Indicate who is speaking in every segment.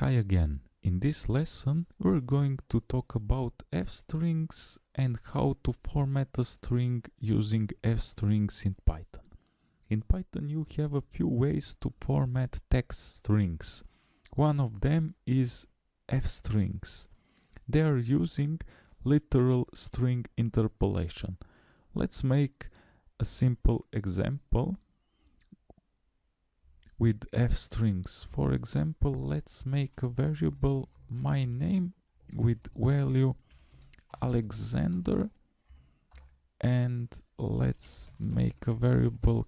Speaker 1: Hi again. In this lesson we're going to talk about f-strings and how to format a string using f-strings in Python. In Python you have a few ways to format text strings. One of them is f-strings. They are using literal string interpolation. Let's make a simple example with f strings. For example, let's make a variable my name with value Alexander and let's make a variable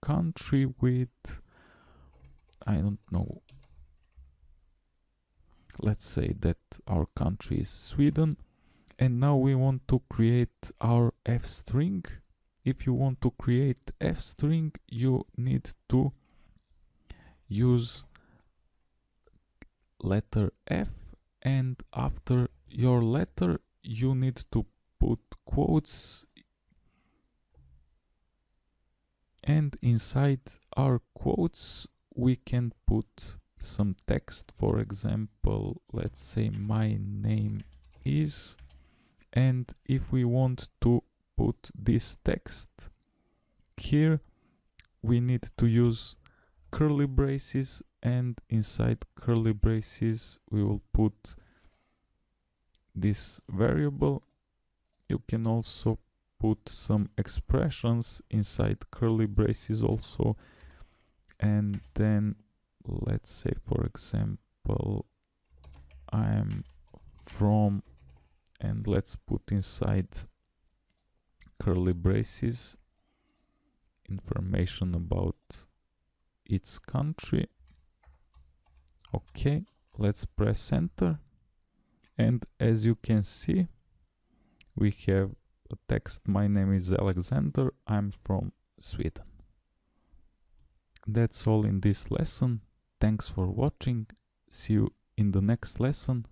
Speaker 1: country with I don't know let's say that our country is Sweden and now we want to create our f string if you want to create f string you need to use letter F and after your letter you need to put quotes and inside our quotes we can put some text. For example let's say my name is and if we want to put this text here we need to use curly braces and inside curly braces we will put this variable. You can also put some expressions inside curly braces also. And then let's say for example I am from and let's put inside curly braces information about its country. Okay let's press enter. And as you can see we have a text. My name is Alexander. I'm from Sweden. That's all in this lesson. Thanks for watching. See you in the next lesson